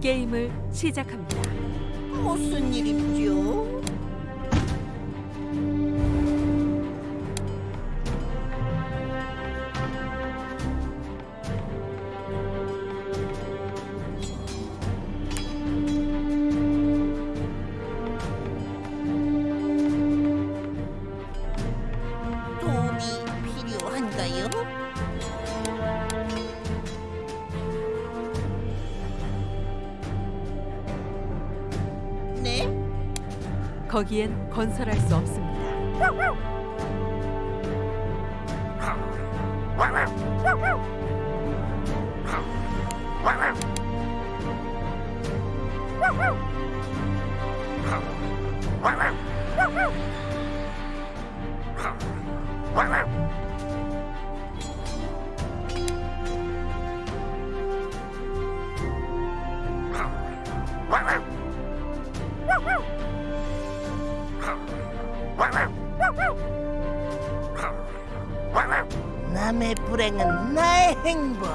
게임을 시작합니다. 무슨 일이죠? 거기엔 건설할 수 없습니다. 남의 불행은 나의 행복.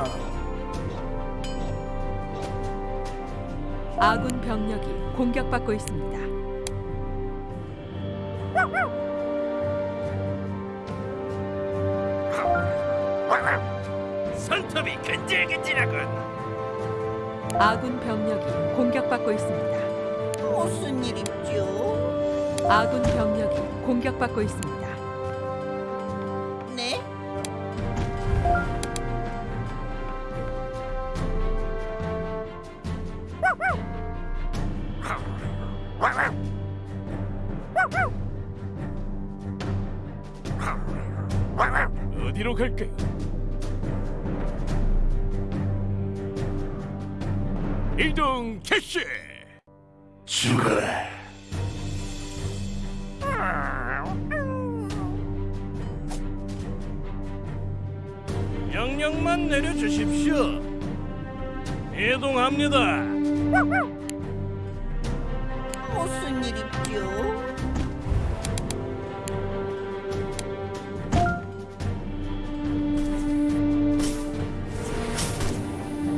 아군 병력이 공격받고 있습니다. 손톱이 근질근질하군. 아군 병력이 공격받고 있습니다. 무슨 일이죠? 아군 병력이 공격받고 있습니다. 어디로 갈까요? 이동 캐시. 죽어라. 명령만 내려주십시오. 이동합니다. 무슨 일이죠?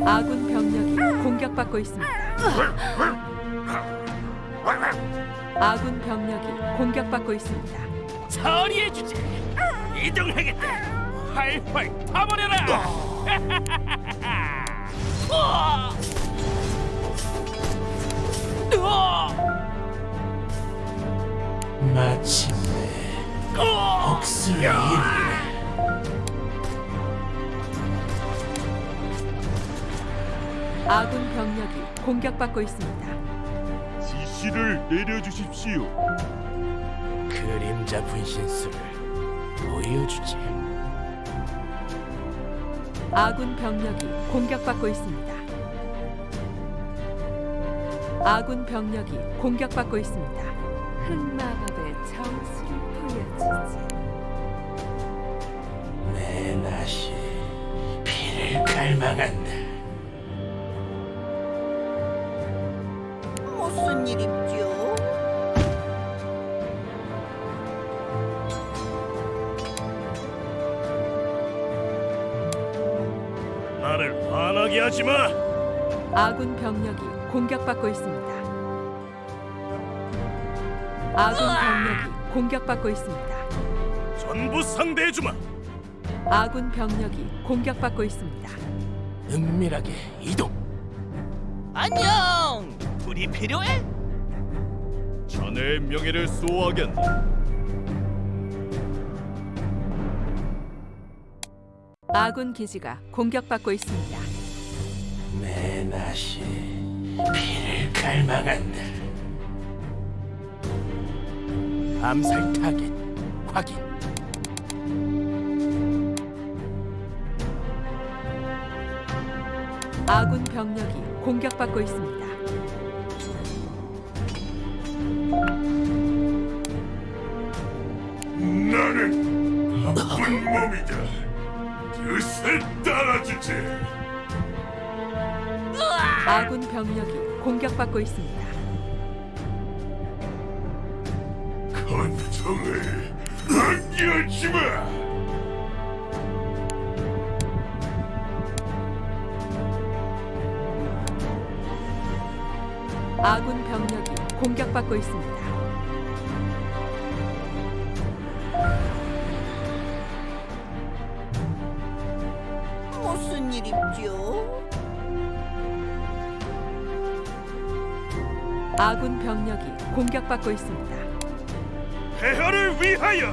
아군 병력이 공격받고 있습니다. 아군 병력이 공격받고 있습니다. 처리해 주지. 이동하겠다. 활활 타버려라. 마침내! 복수를 이루네. 아군 병력이 공격받고 있습니다. 지시를 내려주십시오. 그림자 분신술을 보여주지. 아군 병력이 공격받고 있습니다. 아군 병력이 공격받고 있습니다. 흑마법 피를 갈망한다. 무슨 일이죠? 나를 화나게 하지 마. 아군 병력이 공격받고 있습니다. 아군 병력이 공격받고 있습니다. 전부 상대해 주마. 아군 병력이 공격받고 있습니다. 은밀하게 이동. 안녕! 불이 필요해? 자네의 명예를 수호하겠네. 아군 기지가 공격받고 있습니다. 내 낯이 피를 갈망한다. 암살 타겟 확인. 아군 병력이 공격받고 있습니다. 나는 나쁜 몸이다. 그새 따라주지. 아군 병력이 공격받고 있습니다. 고통을 안겨주지 마. 아군 병력이 공격받고 있습니다. 무슨 일입죠? 아군 병력이 공격받고 있습니다. 폐하를 위하여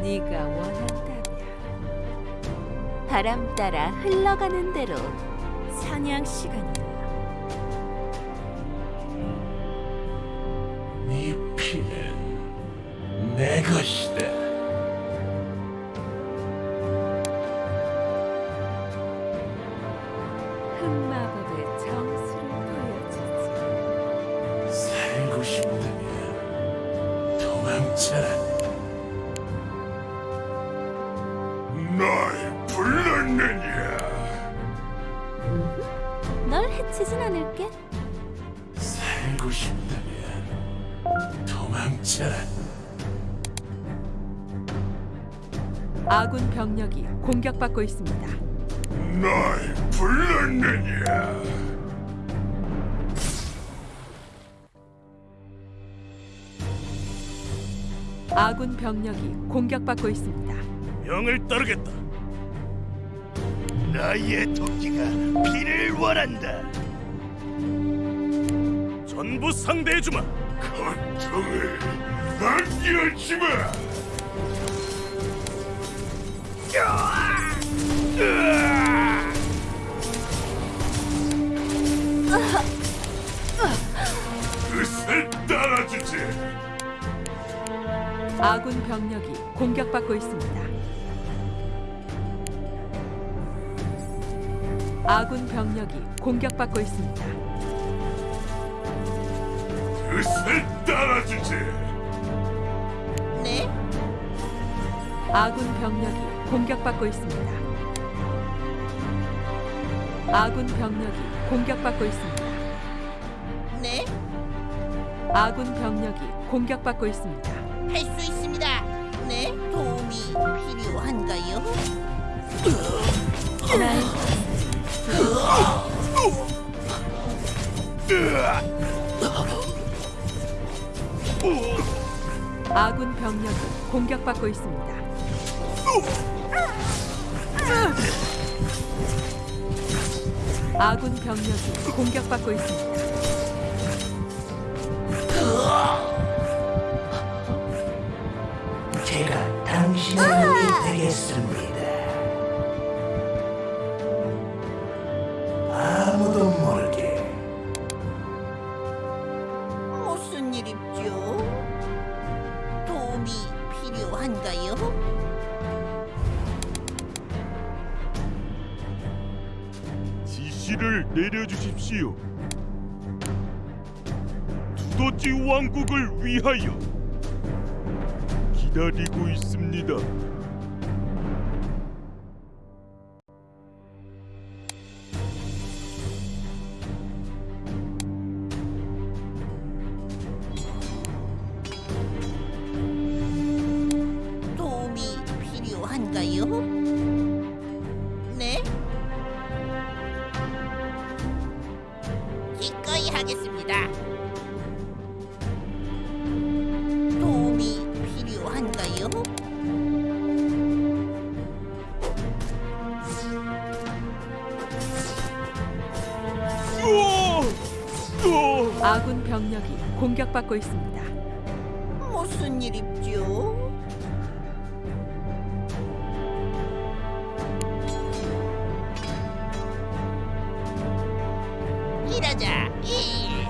네가 원한다면 바람 따라 흘러가는 대로 사냥 시간이다. 내 것이다. 흑마법의 정수를 보여주지. 살고 싶다면 도망쳐라. 날 불렀느냐? 널 해치진 않을게. 살고 싶다면 도망쳐라. 아군 병력이 공격받고 있습니다. 날 불렀느냐? 아군 병력이 공격받고 있습니다. 명을 따르겠다. 나의 토끼가 피를 원한다. 전부 상대해주마. 고통을 안겨주마. 그새 따라주지. 아군 병력이 공격받고 있습니다. 아군 병력이 공격받고 있습니다. 그새 따라주지. 네? 아군 병력이 공격받고 있습니다. 아군 병력이 공격받고 있습니다. 네? 아군 병력이 공격받고 있습니다. 할 수 있습니다. 네? 도움이 필요한가요? 아군 병력이 공격받고 있습니다. 아군 병력이 공격받고 있습니다. 제가 당신의 눈이 되겠습니다. 내려주십시오. 두더지 왕국을 위하여 기다리고 있습니다. 하겠습니다. 도움이 필요한가요? 아군 병력이 공격받고 있습니다. 일하자 일.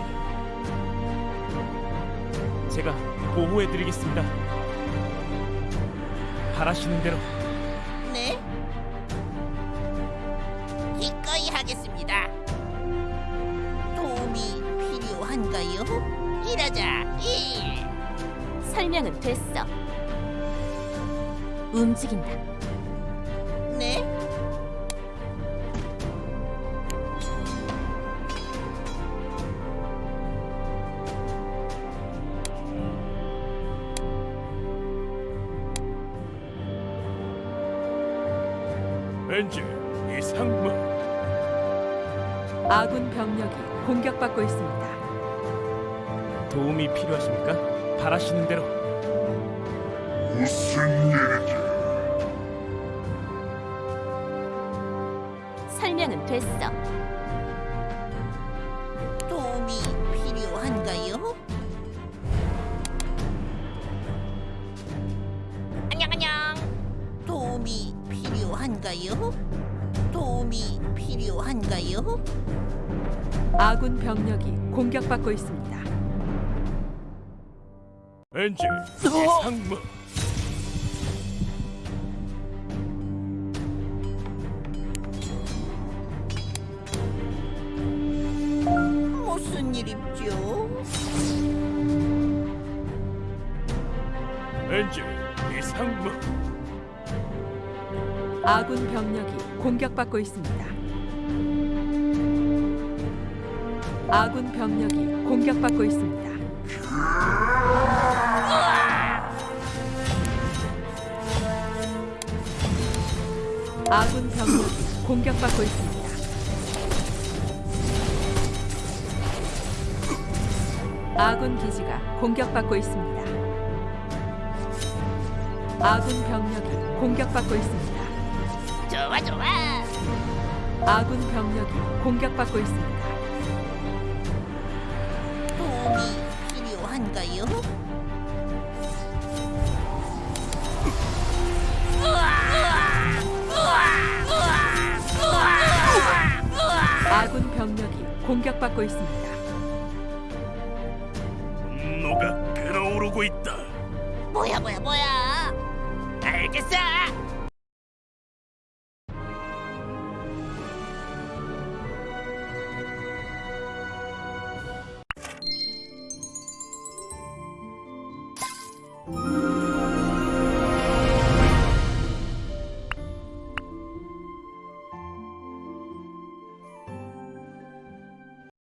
제가 보호해드리겠습니다. 바라시는 대로 네? 기꺼이 하겠습니다. 도움이 필요한가요? 일하자 일. 설명은 됐어. 움직인다. 왠지 이 상무 아군 병력이 공격받고 있습니다. 도움이 필요하십니까? 바라시는 대로 무슨 일이지? 설명은 됐어. 필요한가요? 도움이 필요한가요? 아군 병력이 공격받고 있습니다. 엔젤 이상무 무슨 일입죠? 엔젤 이상무 아군 병력이 공격받고 있습니다. 아군 병력이 공격받고 있습니다. 아군 병력이 공격받고 있습니다. 아군 기지가 공격받고 있습니다. 아군 병력이 공격받고 있습니다. 좋아 좋아. 아군 병력이 공격받고 있습니다. 도움이 필요한가요? 아군 병력이 공격받고 있습니다. 분노가 끓어오르고 있다 뭐야 뭐야 뭐야? 알겠어.